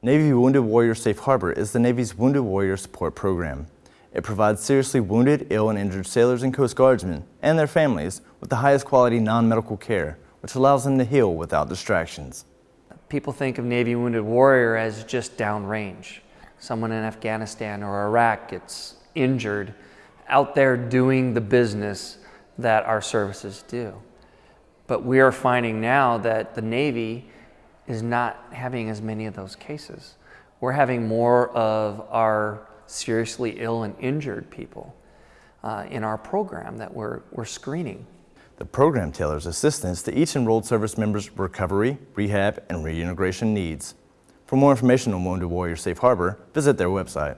Navy Wounded Warrior Safe Harbor is the Navy's Wounded Warrior Support Program. It provides seriously wounded, ill, and injured sailors and Coast Guardsmen and their families with the highest quality non-medical care, which allows them to heal without distractions. People think of Navy Wounded Warrior as just downrange. Someone in Afghanistan or Iraq gets injured out there doing the business that our services do. But we are finding now that the Navy is not having as many of those cases. We're having more of our seriously ill and injured people uh, in our program that we're, we're screening. The program tailors assistance to each enrolled service member's recovery, rehab, and reintegration needs. For more information on Wounded Warrior Safe Harbor, visit their website.